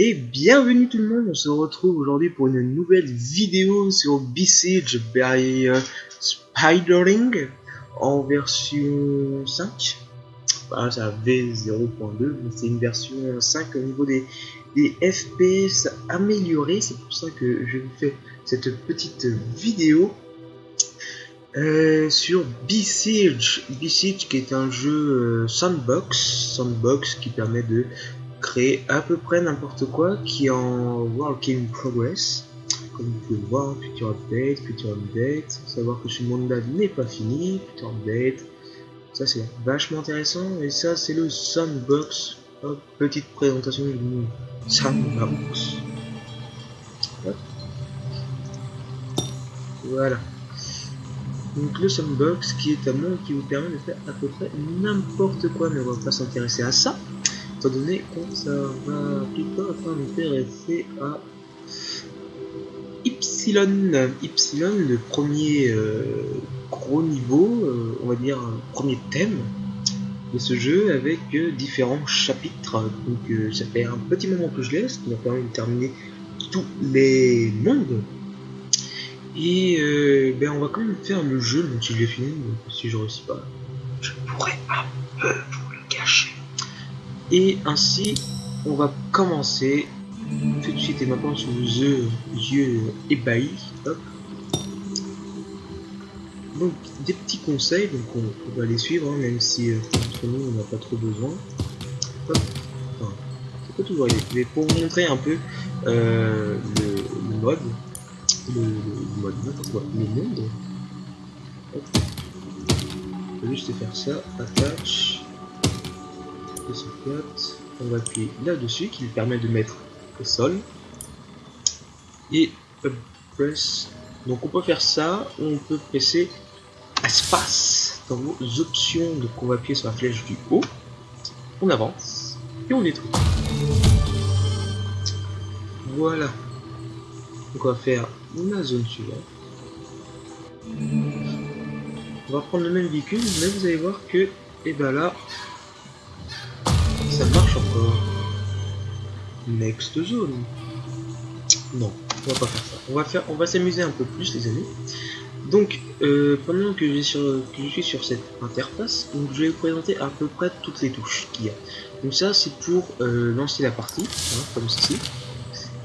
Et bienvenue tout le monde, on se retrouve aujourd'hui pour une nouvelle vidéo sur Besiege by euh, Spidering en version 5. Voilà, c'est V0.2, mais c'est une version 5 au niveau des, des FPS améliorés. C'est pour ça que je vous fais cette petite vidéo euh, sur Besiege. Besiege qui est un jeu euh, sandbox, sandbox qui permet de créer à peu près n'importe quoi qui est en work in progress. Comme vous pouvez le voir, future update, future update, savoir que ce monde-là n'est pas fini, future update. Ça c'est vachement intéressant et ça c'est le sandbox. Petite présentation du. Sandbox. Voilà. Donc le sandbox qui est un monde qui vous permet de faire à peu près n'importe quoi, mais on va pas s'intéresser à ça étant donné qu'on ça va plutôt m'intéresser à Ypsilon. Ypsilon, le premier euh, gros niveau, euh, on va dire premier thème de ce jeu avec euh, différents chapitres. Donc ça fait un petit moment que je laisse, qui m'a permis de terminer tous les mondes. Et ben on va quand même faire le jeu, même si je l'ai fini, si je réussis pas, je pourrais un peu. Et ainsi, on va commencer tout de suite et maintenant sous vos yeux ébahis. Donc, des petits conseils, donc on, va les suivre, hein, même si euh, entre nous on n'a pas trop besoin. Enfin, c'est pas toujours mais pour vous montrer un peu euh, le, mode, le, mode, le monde. On va juste faire ça, on va appuyer là-dessus qui lui permet de mettre au sol. Et press. Donc on peut faire ça, on peut presser espace dans vos options. Donc on va appuyer sur la flèche du haut, on avance et on détruit. Voilà. On va faire la zone suivante. On va prendre le même véhicule, mais vous allez voir que, et eh ben là, Next zone. Non, on va pas faire ça. On va s'amuser un peu plus, les amis. Donc, euh, pendant que, je suis sur cette interface, je vais vous présenter à peu près toutes les touches qu'il y a. Donc ça, c'est pour euh, lancer la partie, hein, comme ceci.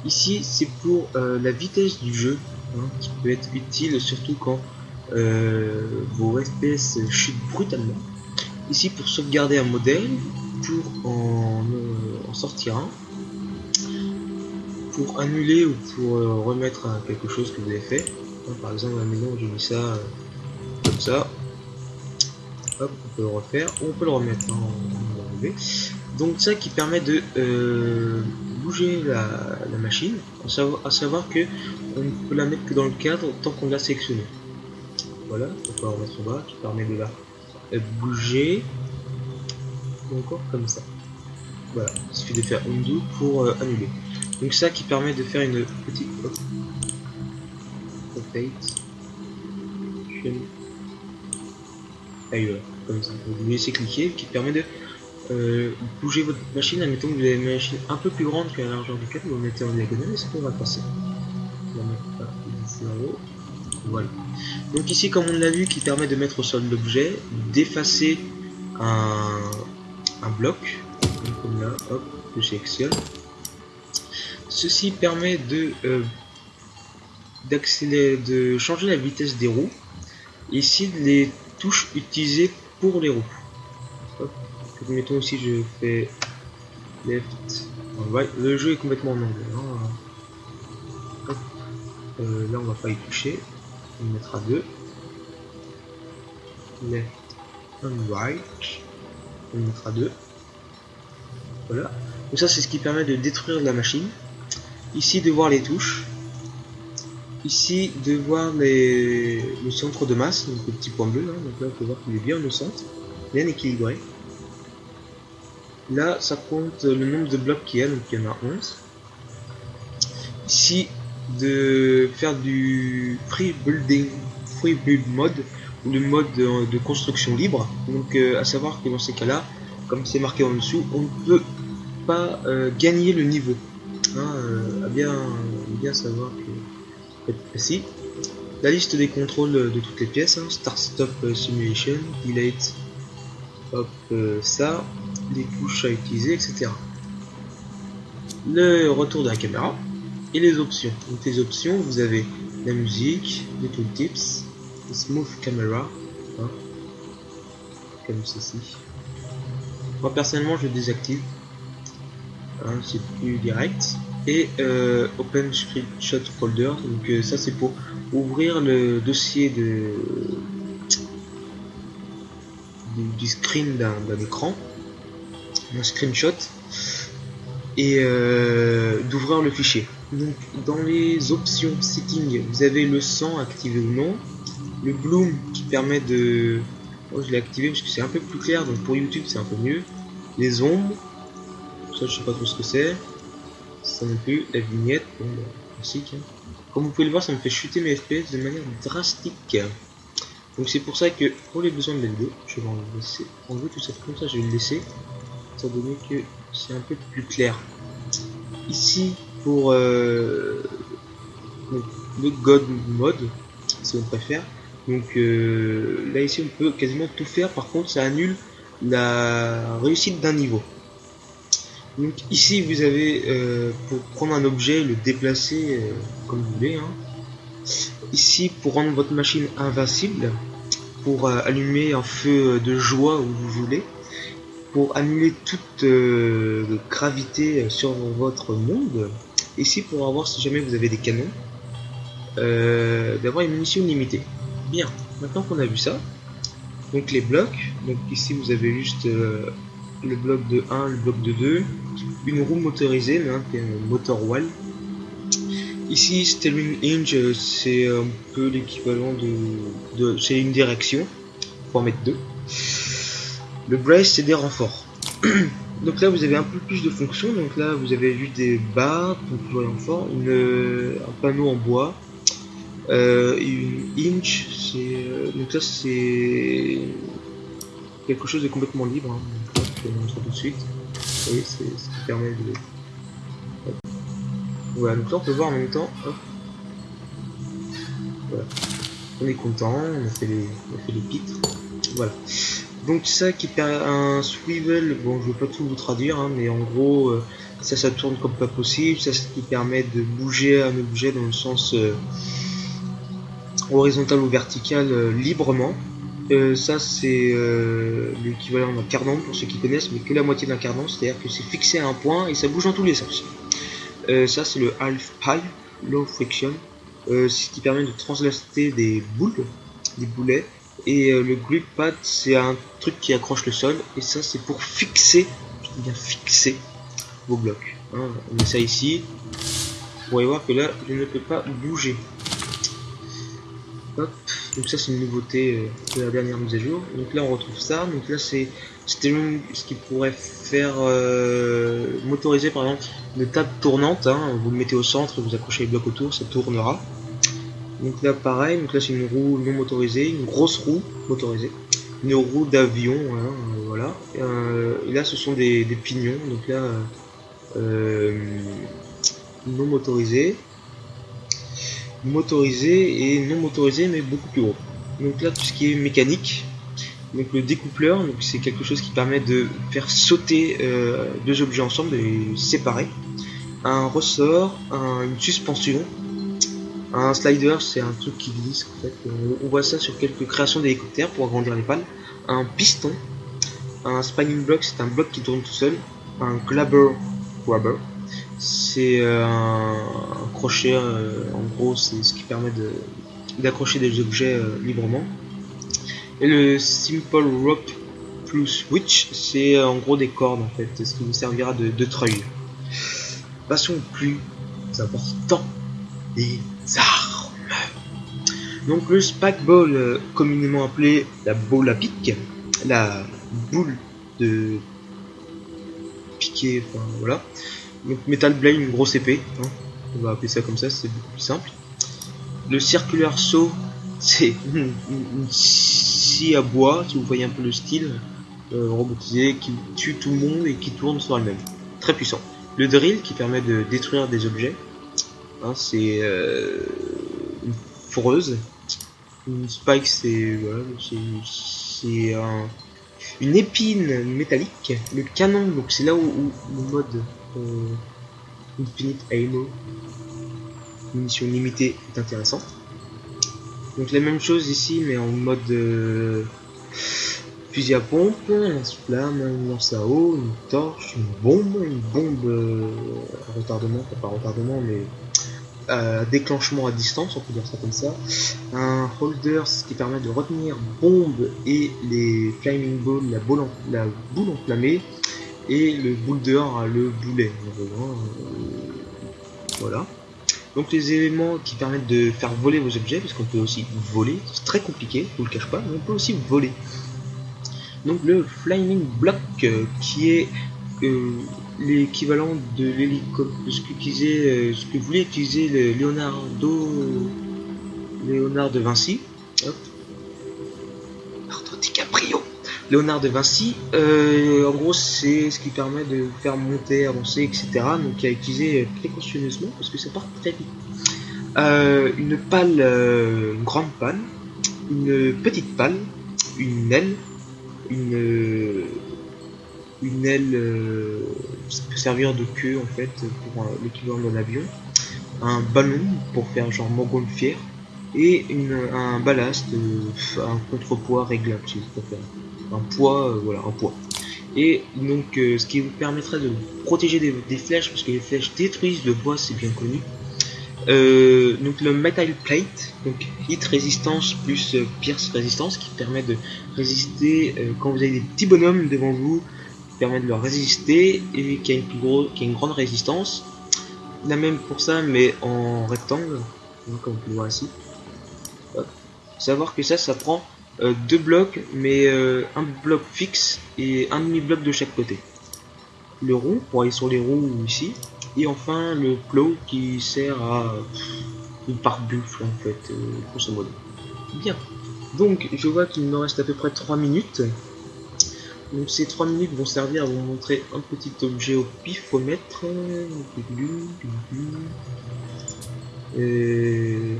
Ici, c'est pour euh, la vitesse du jeu, hein, qui peut être utile surtout quand vos FPS chutent brutalement. Ici, pour sauvegarder un modèle, pour en, sortir un, pour annuler ou pour euh, remettre quelque chose que vous avez fait. par exemple, à maison, j'ai mis ça euh, comme ça. Hop, on peut le refaire, ou on peut le remettre. Hein, Donc ça qui permet de euh, bouger la, machine, à savoir, à savoir, que on ne peut la mettre que dans le cadre tant qu'on l'a sélectionné. Voilà, on peut la remettre en bas, qui permet de la bouger encore comme ça. Voilà, il suffit de faire undo pour euh, annuler. Donc ça qui permet de faire une petite ailleurs, comme ça. Vous laissez cliquer, qui permet de euh, bouger votre machine. Admettons que vous avez une machine un peu plus grande que la largeur du câble, vous mettez en diagonale et ça va passer. Voilà. Donc ici, comme on l'a vu, qui permet de mettre au sol l'objet, d'effacer un, un bloc, comme là, hop, je sélectionne. Ceci permet de euh, de changer la vitesse des roues. Ici, les touches utilisées pour les roues. Mettons aussi, je fais left, right. Le jeu est complètement en anglais. Hein. Euh, là, on va pas y toucher. On mettra deux. Left and right on mettra deux. Voilà. Donc ça c'est ce qui permet de détruire la machine. Ici de voir les touches. Ici de voir les... le centre de masse, donc le petit point bleu. Donc là on peut voir qu'il est bien au centre, bien équilibré. Là ça compte le nombre de blocs qu'il y a, donc il y en a 11. Ici de faire du free building, free build mode le mode de, construction libre. Donc euh, à savoir que dans ces cas-là, comme c'est marqué en dessous, on ne peut pas euh, gagner le niveau. Euh, à bien, bien savoir que si la liste des contrôles de toutes les pièces, hein, Start Stop Simulation, Delete, hop, ça, les touches à utiliser, etc. Le retour de la caméra et les options. Donc les options, vous avez la musique, les tooltips, smooth camera, hein, comme ceci. Moi personnellement je désactive, c'est plus direct. Et euh, Open Screenshot Folder, donc euh, ça c'est pour ouvrir le dossier de du, screen d'un écran, un screenshot, et euh, d'ouvrir le fichier. Donc dans les options setting, vous avez le sang activé ou non, le bloom qui permet de... Oh, je l'ai activé parce que c'est un peu plus clair, donc pour YouTube c'est un peu mieux. Les ombres, ça je sais pas trop ce que c'est. Ça non plus, la vignette, bon, bah, classique. Hein. Comme vous pouvez le voir, ça me fait chuter mes FPS de manière drastique. Donc c'est pour ça que pour les besoins de la vidéo, je vais en laisser enlever tout ça comme ça, je vais le laisser, étant donné que c'est un peu plus clair. Ici, pour euh, le God mode, si on préfère, donc euh, là ici on peut quasiment tout faire, par contre ça annule la réussite d'un niveau. Donc ici vous avez euh, pour prendre un objet, le déplacer comme vous voulez. Hein. Ici pour rendre votre machine invincible, pour allumer un feu de joie où vous voulez, pour annuler toute gravité sur votre monde, ici pour avoir si jamais vous avez des canons, euh, d'avoir une munition limitée. Bien, maintenant qu'on a vu ça, donc les blocs, donc ici vous avez juste euh, le bloc de 1, le bloc de 2, une roue motorisée, mais un motor wall. Ici, steering hinge, c'est un peu l'équivalent de, c'est une direction, pour en mettre deux. Le brace, c'est des renforts. Donc là vous avez un peu plus de fonctions, donc là vous avez juste des barres pour toujours renfort, une, un panneau en bois, euh, une inch, c'est euh, donc ça c'est quelque chose de complètement libre. Hein. Montrer tout de suite. Voyez, c'est ce qui permet de. Voilà, donc là on peut voir en même temps. On est content, on a fait les, on a fait les pitres. Voilà. Donc ça qui permet un swivel, bon je vais pas tout vous traduire, hein, mais en gros euh, ça ça tourne comme pas possible, ça ce qui permet de bouger un objet dans le sens euh, horizontal ou vertical euh, librement. Ça c'est l'équivalent d'un cardan pour ceux qui connaissent, mais que la moitié d'un cardan, c'est-à-dire que c'est fixé à un point et ça bouge dans tous les sens. ça c'est le half pipe, low friction, ce qui permet de translater des boules, des boulets et euh, le grip pad, c'est un truc qui accroche le sol. Et ça, c'est pour fixer, bien fixer, vos blocs. Hein. on met ça ici. Vous pourrez voir que là, je ne peux pas bouger. Hop. Donc ça, c'est une nouveauté euh, de la dernière mise à jour. Donc là, on retrouve ça. Donc là, c'est ce qui pourrait faire euh, motoriser, par exemple, une table tournante. Hein. Vous le mettez au centre, vous accrochez les blocs autour, ça tournera. Donc là pareil, donc là c'est une roue non motorisée, une grosse roue motorisée, une roue d'avion, hein, voilà. Euh, et, là ce sont des, pignons, donc là non motorisés, motorisés et non motorisés mais beaucoup plus gros. Donc là tout ce qui est mécanique, donc le découpleur, donc c'est quelque chose qui permet de faire sauter deux objets ensemble, de les séparer. Un ressort, une suspension, un slider, c'est un truc qui glisse. En fait. On voit ça sur quelques créations d'hélicoptères pour agrandir les pales. Un piston. Un spinning block, c'est un bloc qui tourne tout seul. Un grabber, grabber c'est euh, un, crochet. Euh, en gros, c'est ce qui permet d'accrocher des objets euh, librement. Et le simple rope plus switch, c'est en gros des cordes en fait, ce qui vous servira de, de treuil. Passons au plus important des armes. Donc le spike ball, euh, communément appelé la boule à pic, la boule de piquer, enfin voilà. Donc Metal Blade, une grosse épée, hein. on va appeler ça comme ça, c'est beaucoup plus simple. Le circulaire saut, c'est une, scie à bois, si vous voyez un peu le style, euh, robotisé, qui tue tout le monde et qui tourne sur elle-même. Très puissant. le drill qui permet de détruire des objets. Hein, c'est euh, une foreuse. Une spike, c'est une épine métallique. Le canon, donc c'est là où, le mode euh, Infinite Ammo, munition limitée, est intéressant. Donc la même chose ici, mais en mode euh, fusil à pompe, un lance-flamme, une lance à eau, une torche, une bombe, une bombe euh, retardement, pas retardement, mais déclenchement à distance, on peut dire ça comme ça. Un holder, qui permet de retenir bombe et les flaming balls, la boule, la boule enflammée, et le boulder, le boulet. voilà. Donc les éléments qui permettent de faire voler vos objets, parce qu'on peut aussi voler, c'est très compliqué, je vous le cache pas, mais on peut aussi voler. Donc le Flying Block, euh, qui est euh, l'équivalent de l'hélicoptère, ce que euh, ce que voulait utiliser le Leonardo, Léonard de Vinci. Léonard de Vinci, en gros c'est ce qui permet de faire monter, avancer, etc. Donc il a utilisé précautionneusement parce que ça part très vite. une pale, une grande pale, une petite pale, une aile, une, aile, euh, ça peut servir de queue en fait pour l'équivalent d'un avion, un ballon pour faire genre montgolfière et un ballast, euh, un contrepoids réglable si vous préférez. Un poids, euh, voilà, un poids. Et donc ce qui vous permettrait de protéger des, flèches, parce que les flèches détruisent le bois, c'est bien connu. Euh, donc le Metal Plate, donc hit résistance plus euh, pierce résistance qui permet de résister euh, quand vous avez des petits bonhommes devant vous, qui permet de leur résister et qui a une plus gros, qui a une grande résistance. La même pour ça mais en rectangle, comme vous pouvez voir ici. Savoir que ça, ça prend deux blocs, mais un bloc fixe et un demi bloc de chaque côté. Le rond pour aller sur les roues ici et enfin le plow qui sert à une pare-buffle en fait, euh, grosso modo. Bien. Donc je vois qu'il me reste à peu près 3 minutes. Donc ces 3 minutes vont servir à vous montrer un petit objet au pifomètre. Et...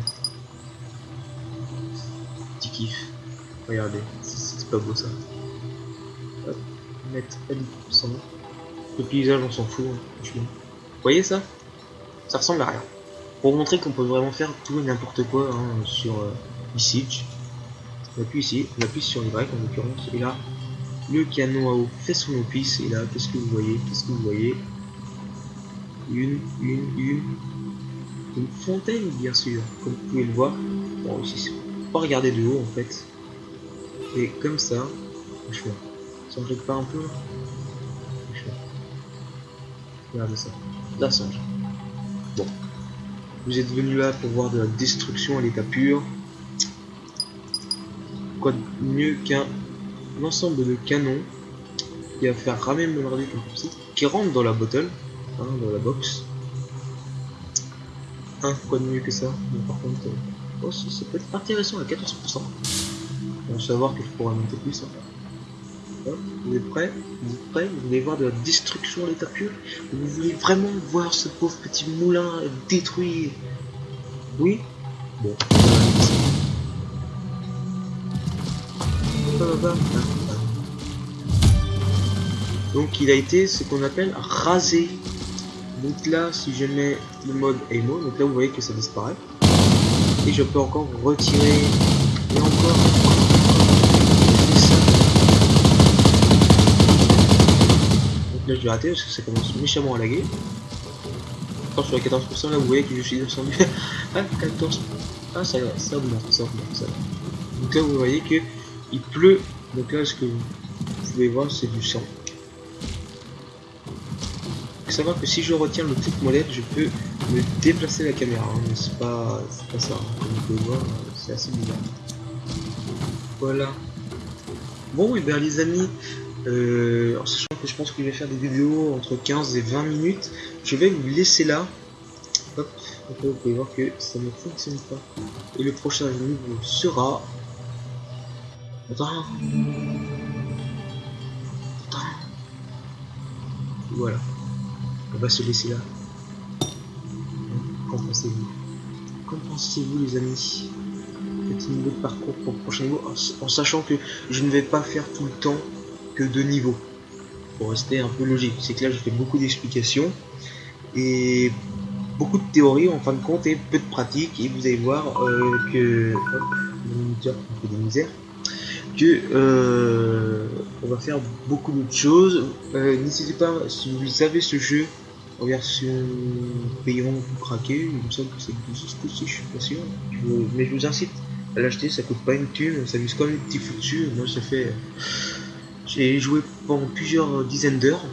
Petit kiff. Regardez, c'est pas beau ça. Hop, mettre à 10%. Le paysage on s'en fout, hein, franchement voyez ça? Ça ressemble à rien. Pour vous montrer qu'on peut vraiment faire tout et n'importe quoi hein, sur euh. On appuie ici, on appuie sur Y en l'occurrence, et là, le canon à eau fait son office, et là, qu'est-ce que vous voyez? Qu'est-ce que vous voyez? Une, une, une, une fontaine, bien sûr, comme vous pouvez le voir. Bon, ici, pas regarder de haut en fait. Et comme ça, franchement, ça en jette pas un peu Franchement. Regardez ça la Bon. Vous êtes venu là pour voir de la destruction à l'état pur. Quoi de mieux qu'un ensemble de canons qui va faire ramer mon ordi comme ceci, qui rentre dans la bottle, hein, dans la box. Hein, quoi de mieux que ça? Par contre, euh, oh, ça, peut être intéressant à 14%. On va savoir que je pourrais monter plus. Hein. Vous êtes prêts? Vous êtes prêts? Vous voulez voir de la destruction l'état pur? Vous voulez vraiment voir ce pauvre petit moulin détruit? Oui? Bon. Donc il a été ce qu'on appelle rasé. Donc là, si je mets le mode Emo, donc là vous voyez que ça disparaît. Et je peux encore retirer et encore là je vais rater parce que ça commence méchamment à laguer. Quand sur les 14% là vous voyez que je suis descendu à 14. Ah ça, ça augmente, ça augmente, ça Donc là vous voyez que il pleut. Donc là ce que vous pouvez voir c'est du sang. Il faut savoir que si je retiens le truc molette, je peux me déplacer la caméra, hein, mais c'est pas, pas ça, hein. comme vous pouvez voir, c'est assez bizarre. Voilà. Bon et bien les amis, euh, en sachant que je pense que je vais faire des vidéos entre 15 et 20 minutes, je vais vous laisser là. Hop, vous pouvez voir que ça ne fonctionne pas. Et le prochain niveau sera... Attends. Voilà. on va se laisser là. Qu'en pensez-vous? Qu'en pensez-vous les amis? Petit niveau de parcours pour le prochain niveau, en, sachant que je ne vais pas faire tout le temps que deux niveaux. Pour rester un peu logique. C'est que là, je fais beaucoup d'explications et beaucoup de théories en fin de compte et peu de pratique. Et vous allez voir euh, que. Hop, des misères que euh, on va faire beaucoup d'autres choses. Euh, n'hésitez pas, si vous avez ce jeu en version payante ou craqué, il me semble que c'est aussi, je suis pas sûr. mais je vous incite à l'acheter, ça coûte pas une thune, ça vise comme un petit fou dessus. Moi, ça fait. J'ai joué pendant plusieurs dizaines d'heures.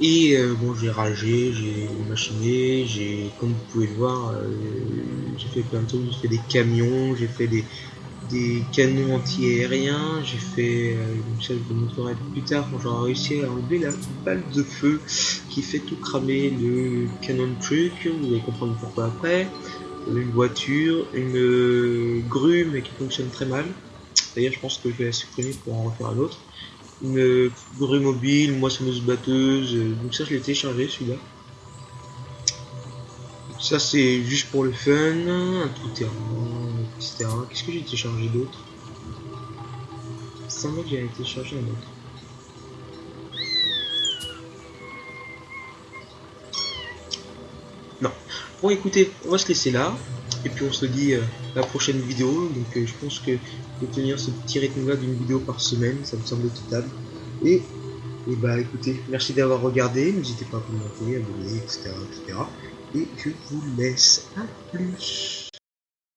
Et euh, bon, j'ai ragé, j'ai machiné, j'ai, comme vous pouvez le voir, j'ai fait plein de trucs, j'ai fait des camions, j'ai fait des, des canons anti-aériens, j'ai fait, euh, je vous montrerai plus tard quand j'aurai réussi à enlever la balle de feu qui fait tout cramer le canon truc, vous allez comprendre pourquoi après, une voiture, une euh, grue mais qui fonctionne très mal, d'ailleurs je pense que je vais la supprimer pour en refaire un autre, une grue mobile, une moissonneuse batteuse, euh, donc ça je l'ai téléchargé celui-là. Ça c'est juste pour le fun, un tout terrain, etc. Qu'est-ce que j'ai téléchargé d'autre? Ça que j'ai téléchargé un autre. Non. Bon écoutez, on va se laisser là. Et puis on se dit euh, la prochaine vidéo. Donc euh, je pense que de tenir ce petit rythme là d'une vidéo par semaine, ça me semble total. Et, et bah écoutez, merci d'avoir regardé. N'hésitez pas à commenter, abonner, etc. etc. Et je vous laisse. À plus